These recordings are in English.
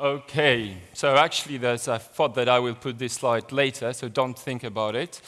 Okay, so actually there's, I thought that I will put this slide later, so don't think about it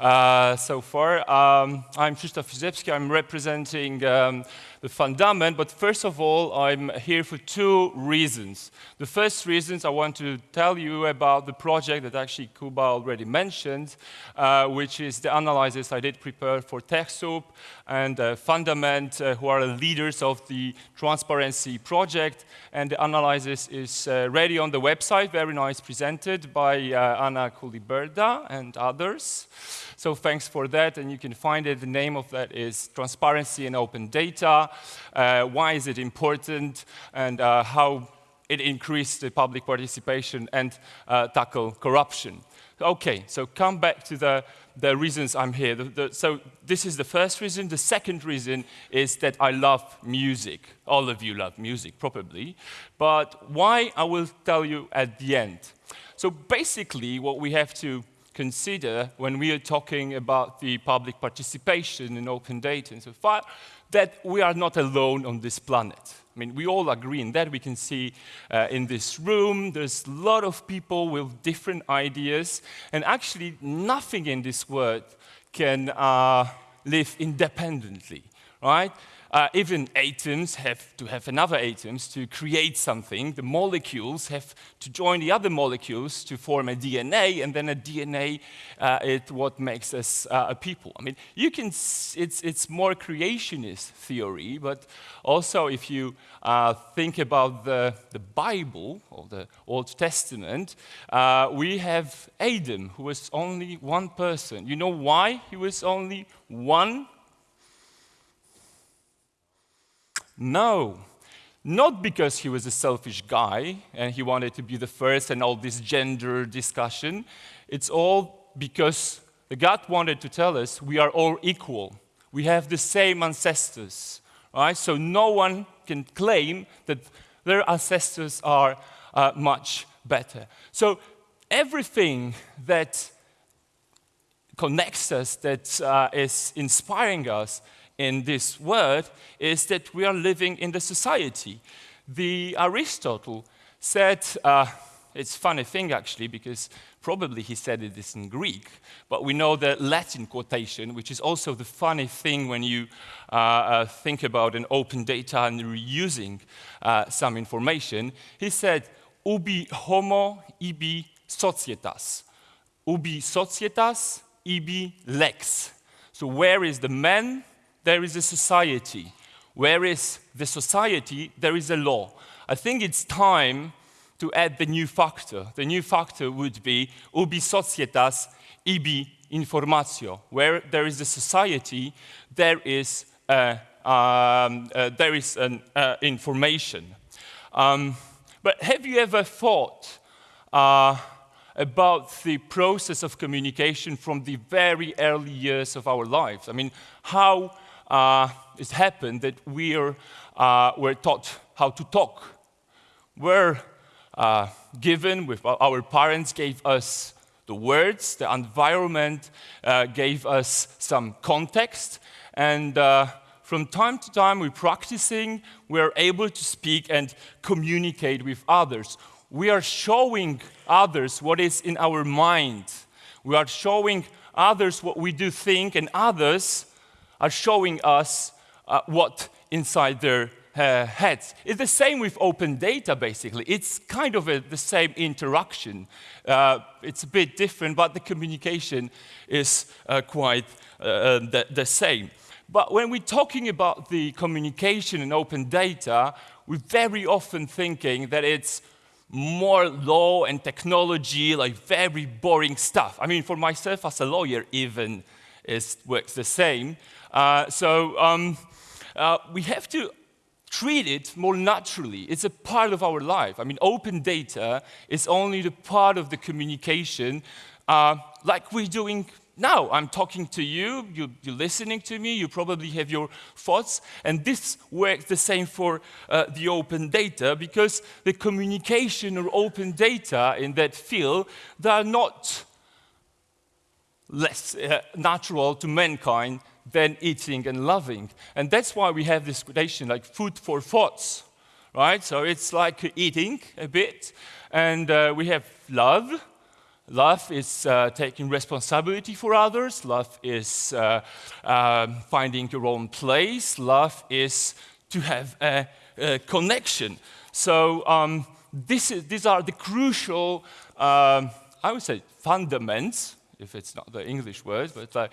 uh, so far. Um, I'm Krzysztof Józefski, I'm representing um, the Fundament, but first of all, I'm here for two reasons. The first reason I want to tell you about the project that actually Kuba already mentioned, uh, which is the analysis I did prepare for TechSoup and uh, Fundament, uh, who are leaders of the transparency project, and the analysis is uh, ready on the website, very nice presented by uh, Anna Kuliberda and others. So thanks for that, and you can find it. The name of that is Transparency and Open Data. Uh, why is it important, and uh, how it increased the public participation and uh, tackle corruption. Okay, so come back to the, the reasons I'm here. The, the, so this is the first reason. The second reason is that I love music. All of you love music, probably. But why, I will tell you at the end. So basically, what we have to consider when we are talking about the public participation in open data and so far, that we are not alone on this planet. I mean, we all agree in that. We can see uh, in this room, there's a lot of people with different ideas, and actually nothing in this world can uh, live independently, right? Uh, even atoms have to have another atoms to create something. The molecules have to join the other molecules to form a DNA, and then a DNA uh, is what makes us uh, a people. I mean, you can, it's, it's more creationist theory, but also if you uh, think about the, the Bible, or the Old Testament, uh, we have Adam, who was only one person. You know why he was only one No, not because he was a selfish guy and he wanted to be the first and all this gender discussion. It's all because the God wanted to tell us we are all equal. We have the same ancestors, right? So no one can claim that their ancestors are uh, much better. So everything that connects us, that uh, is inspiring us, in this word is that we are living in the society. The Aristotle said, uh, it's a funny thing actually, because probably he said it is in Greek, but we know the Latin quotation, which is also the funny thing when you uh, uh, think about an open data and reusing uh, some information. He said, ubi homo ibi societas. Ubi societas ibi lex. So where is the man there is a society. Where is the society, there is a law. I think it's time to add the new factor. The new factor would be ubi societas ibi informatio. Where there is a society, there is, uh, um, uh, there is an uh, information. Um, but have you ever thought uh, about the process of communication from the very early years of our lives? I mean, how uh, it's happened that we're, uh, we're taught how to talk. We're uh, given, with our parents gave us the words, the environment uh, gave us some context, and uh, from time to time we're practicing, we're able to speak and communicate with others. We are showing others what is in our mind. We are showing others what we do think, and others are showing us uh, what inside their uh, heads. It's the same with open data, basically. It's kind of a, the same interaction. Uh, it's a bit different, but the communication is uh, quite uh, uh, the, the, same. But when we're talking about the communication in open data, we're very often thinking that it's more law and technology, like very boring stuff. I mean, for myself as a lawyer, even, it works the same. Uh, so um, uh, we have to treat it more naturally. It's a part of our life. I mean, open data is only the part of the communication uh, like we're doing now. I'm talking to you, you, are listening to me, you probably have your thoughts, and this works the same for uh, the open data because the communication or open data in that field, they are not less uh, natural to mankind than eating and loving. And that's why we have this quotation like food for thoughts, right? So it's like eating a bit. And uh, we have love. Love is uh, taking responsibility for others. Love is uh, um, finding your own place. Love is to have a, a connection. So um, is, these are the crucial, um, I would say, fundaments if it's not the English word, but the,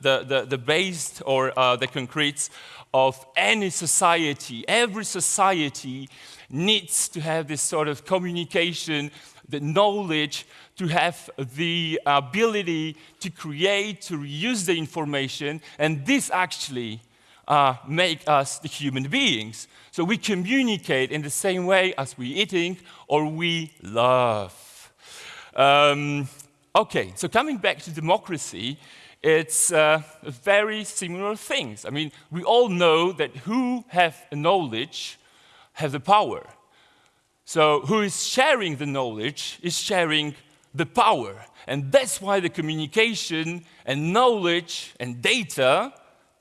the, the, the, base or uh, the concretes of any society. Every society needs to have this sort of communication, the knowledge, to have the ability to create, to reuse the information, and this actually uh, make us the human beings. So we communicate in the same way as we eating or we love. Um, okay, so coming back to democracy, it's uh, very similar things. I mean, we all know that who have knowledge have the power. So who is sharing the knowledge is sharing the power. And that's why the communication and knowledge and data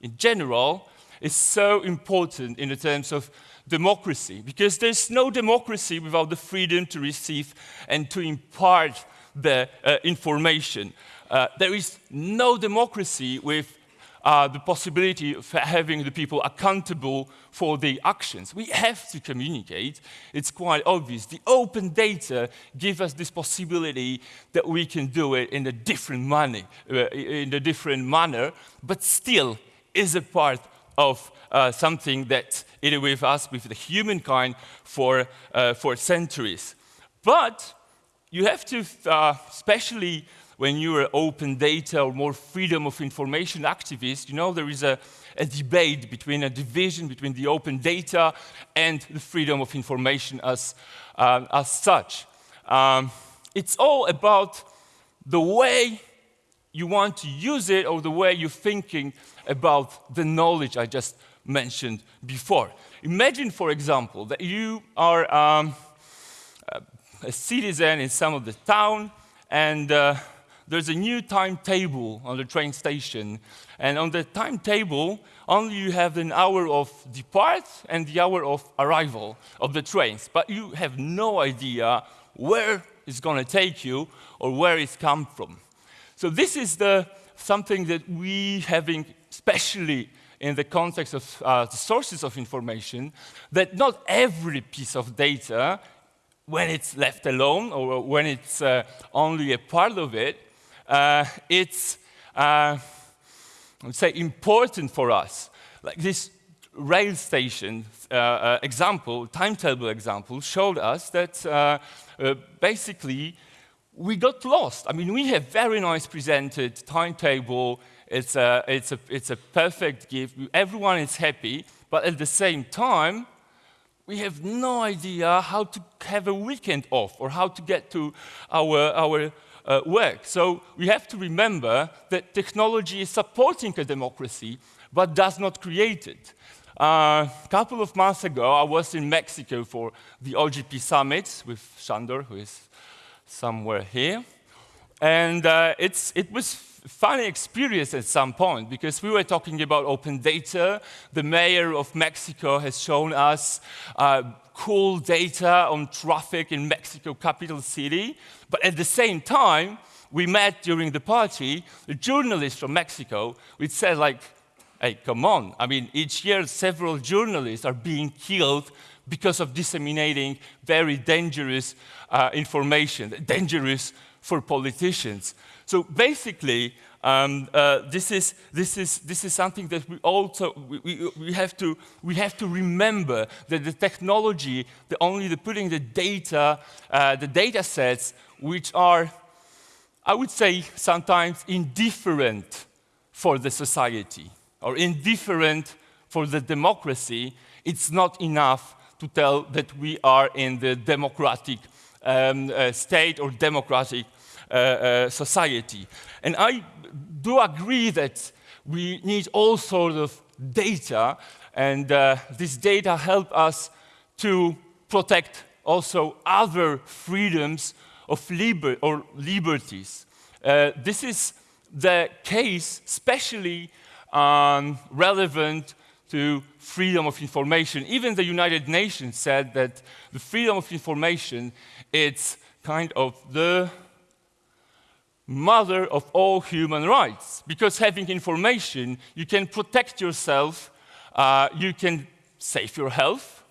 in general is so important in the terms of democracy. Because there's no democracy without the freedom to receive and to impart the uh, information. Uh, there is no democracy with uh, the possibility of having the people accountable for their actions. We have to communicate. It's quite obvious. The open data give us this possibility that we can do it in a different manner, uh, in a different manner, but still is a part of uh, something that is with us, with the humankind, for, uh, for centuries. But you have to, uh, especially when you're an open data or more freedom of information activist, you know, there is a, a debate between a division between the open data and the freedom of information as, uh, as such. Um, it's all about the way you want to use it or the way you're thinking about the knowledge I just mentioned before. Imagine, for example, that you are um, a citizen in some of the town and uh, there's a new timetable on the train station. And on the timetable, only you have an hour of depart and the hour of arrival of the trains. But you have no idea where it's going to take you or where it's come from. So this is the, something that we having, especially in the context of uh, the sources of information, that not every piece of data, when it's left alone or when it's uh, only a part of it, uh, it's, uh, I would say, important for us. Like this rail station uh, uh example, timetable example, showed us that uh, basically we got lost. I mean, we have very nice presented timetable. It's a, it's a, it's a perfect gift. Everyone is happy, but at the same time, we have no idea how to have a weekend off or how to get to our, our uh, work. So we have to remember that technology is supporting a democracy, but does not create it. A uh, couple of months ago, I was in Mexico for the OGP summit with Shandor, who is somewhere here. And uh, it was funny experience at some point because we were talking about open data. The mayor of Mexico has shown us uh, cool data on traffic in Mexico capital city. But at the same time, we met during the party a journalist from Mexico, which said like, hey, come on. I mean, each year several journalists are being killed because of disseminating very dangerous uh, information, dangerous for politicians. So basically, um, uh, this, is, this, is, this is something that we also we, we, we, have to, we have to remember that the technology, the only the putting the data, uh, the data sets, which are, I would say, sometimes indifferent for the society or indifferent for the democracy, it's not enough to tell that we are in the democratic um, uh, state or democratic society. And I do agree that we need all sorts of data, and uh, this data help us to protect also other freedoms of liber or liberties. Uh, this is the case especially um, relevant to freedom of information. Even the United Nations said that the freedom of information is kind of the mother of all human rights. Because having information, you can protect yourself, uh, you can save your health,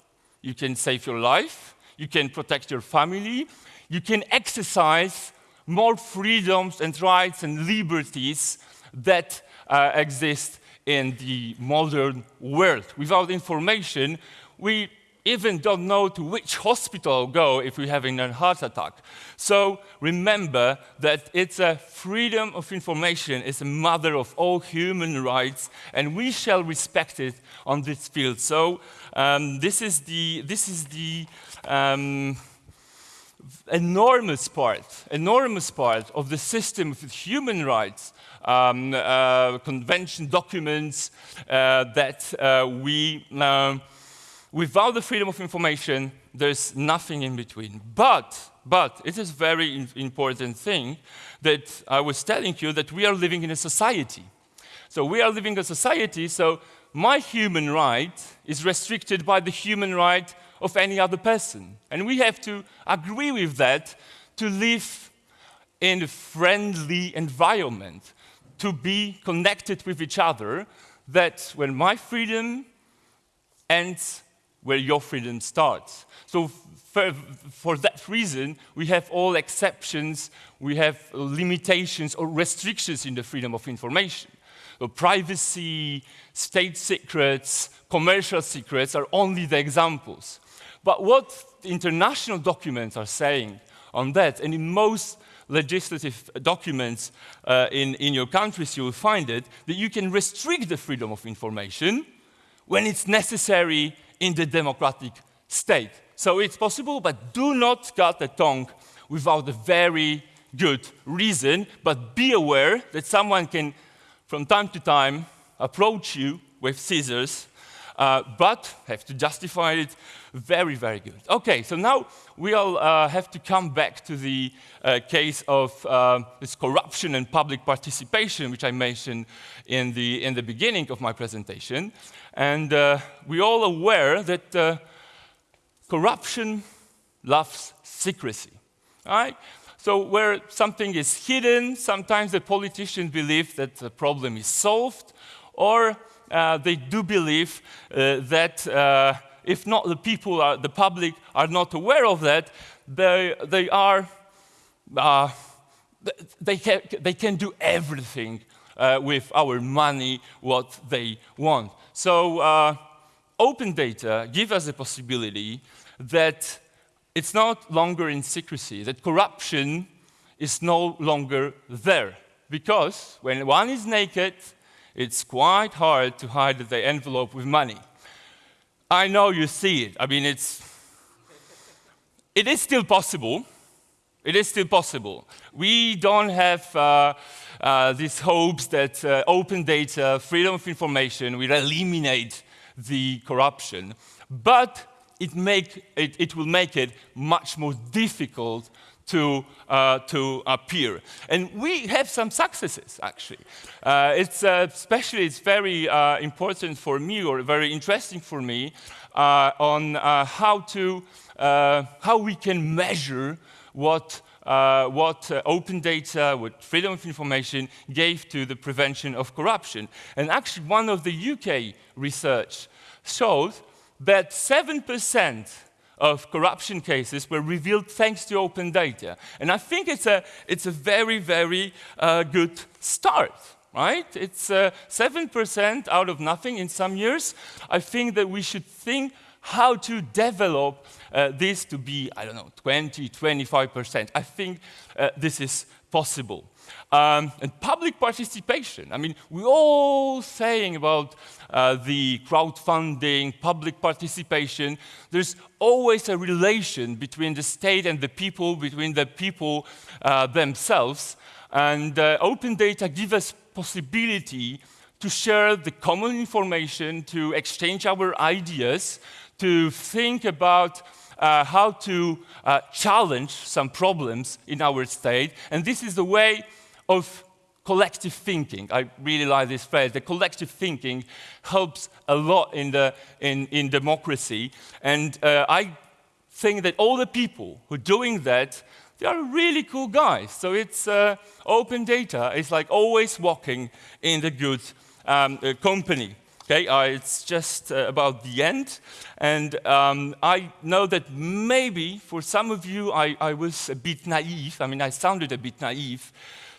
you can save your life, you can protect your family, you can exercise more freedoms and rights and liberties that uh, exist in the modern world. Without information, we even don't know to which hospital go if we're having a heart attack. So remember that it's a freedom of information is a mother of all human rights, and we shall respect it on this field. So um, this is the, this is the um, enormous part, enormous part of the system of human rights um, uh, convention documents uh, that uh, we, um, without the freedom of information, there's nothing in between. But, but it is very important thing that I was telling you that we are living in a society. So we are living in a society, so my human right is restricted by the human right of any other person. And we have to agree with that to live in a friendly environment to be connected with each other, that when my freedom ends where your freedom starts. So for, that reason, we have all exceptions, we have limitations or restrictions in the freedom of information. So privacy, state secrets, commercial secrets are only the examples. But what international documents are saying on that, and in most legislative documents uh, in, in your countries, you will find it, that you can restrict the freedom of information when it's necessary in the democratic state. So it's possible, but do not cut the tongue without a very good reason, but be aware that someone can, from time to time, approach you with scissors uh, but have to justify it very, very good. Okay, so now we'll uh, have to come back to the uh, case of uh, this corruption and public participation, which I mentioned in the, in the beginning of my presentation. And uh, we're all aware that corruption loves secrecy, right? So where something is hidden, sometimes the politicians believe that the problem is solved, or uh, they do believe uh, that uh, if not the people, are, the public are not aware of that, they, they are, uh, they, can, they can do everything uh, with our money what they want. So uh, open data give us a possibility that it's not longer in secrecy, that corruption is no longer there. Because when one is naked, it's quite hard to hide the envelope with money. I know you see it. I mean, it's, it is still possible. It is still possible. We don't have uh, uh, these hopes that uh, open data, freedom of information will eliminate the corruption, but it, make, it, it will make it much more difficult to, uh, to appear. And we have some successes, actually. Uh, it's, uh, especially, it's very uh, important for me, or very interesting for me, uh, on uh, how, to, how we can measure what uh, what uh, open data, what freedom of information gave to the prevention of corruption. And actually, one of the UK research showed that 7% of corruption cases were revealed thanks to open data. And I think it's a, it's a very, very uh, good start, right? It's 7% uh, out of nothing in some years. I think that we should think how to develop uh, this to be, I don't know, 20, 25%. I think uh, this is possible. Um, and public participation. I mean, we're all saying about uh, the crowdfunding, public participation. There's always a relation between the state and the people, between the people uh, themselves. And uh, open data gives us possibility to share the common information, to exchange our ideas, to think about uh, how to uh, challenge some problems in our state. And this is the way of collective thinking. I really like this phrase. The collective thinking helps a lot in, the, in, in democracy. And uh, I think that all the people who are doing that, they are really cool guys. So it's uh, open data. It's like always walking in the good um, uh, company. Okay, uh, it's just uh, about the end. And um, I know that maybe for some of you, I, I, was a bit naive. I mean, I sounded a bit naive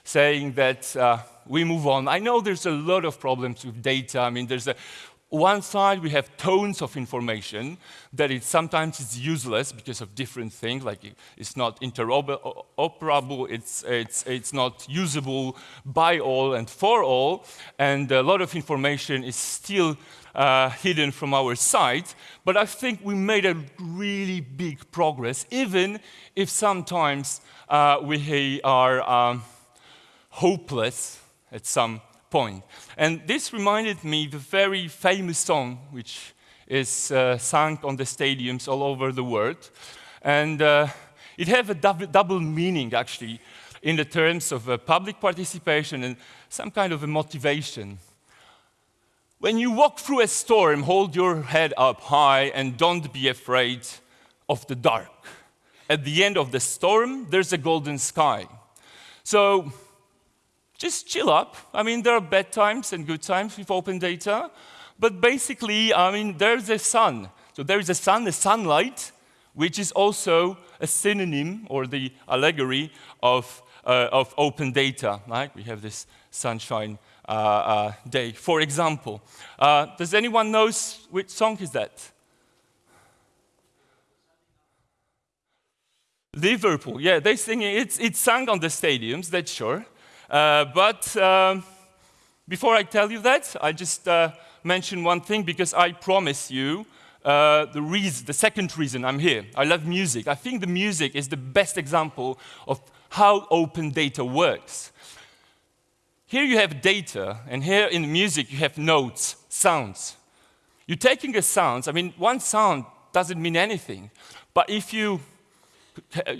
saying that uh, we move on. I know there's a lot of problems with data. I mean, there's a, one side we have tons of information that it sometimes is useless because of different things, like it's not interoperable, it's, it's, it's not usable by all and for all, and a lot of information is still uh, hidden from our sight, but I think we made a really big progress, even if sometimes uh, we are um, hopeless at some point. And this reminded me the very famous song, which is uh, sung on the stadiums all over the world. And uh, it has a double, meaning, actually, in the terms of uh, public participation and some kind of a motivation. When you walk through a storm, hold your head up high and don't be afraid of the dark. At the end of the storm, there's a golden sky. So just chill up. I mean, there are bad times and good times with open data, but basically, I mean, there's a sun. So there is a sun, a sunlight, which is also a synonym or the allegory of, uh, of open data. Right? We have this sunshine uh, uh, day, for example. Uh, does anyone know which song is that? Liverpool, yeah, they sing it. It's, it's sung on the stadiums, that's sure. Uh, but um, before I tell you that, I just uh, mention one thing because I promise you uh, the, reason, the second reason I'm here. I love music. I think the music is the best example of how open data works. Here you have data, and here in music you have notes, sounds. You're taking a sound, I mean, one sound doesn't mean anything, but if you,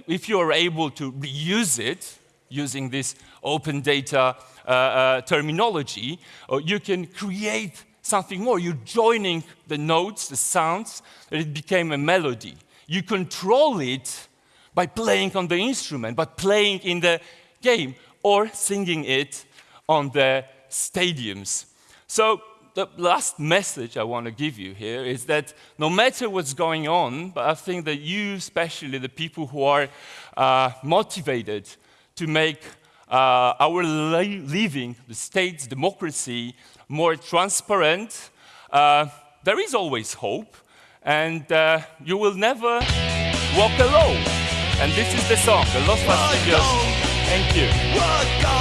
if you are able to reuse it, using this open data uh, uh, terminology, or you can create something more. You're joining the notes, the sounds, and it became a melody. You control it by playing on the instrument, but playing in the game, or singing it on the stadiums. So the last message I want to give you here is that no matter what's going on, but I think that you, especially the people who are uh, motivated to make uh, our living, the state's democracy, more transparent. Uh, there is always hope, and uh, you will never walk alone. And this is the song, the Los Fastidios. Thank you.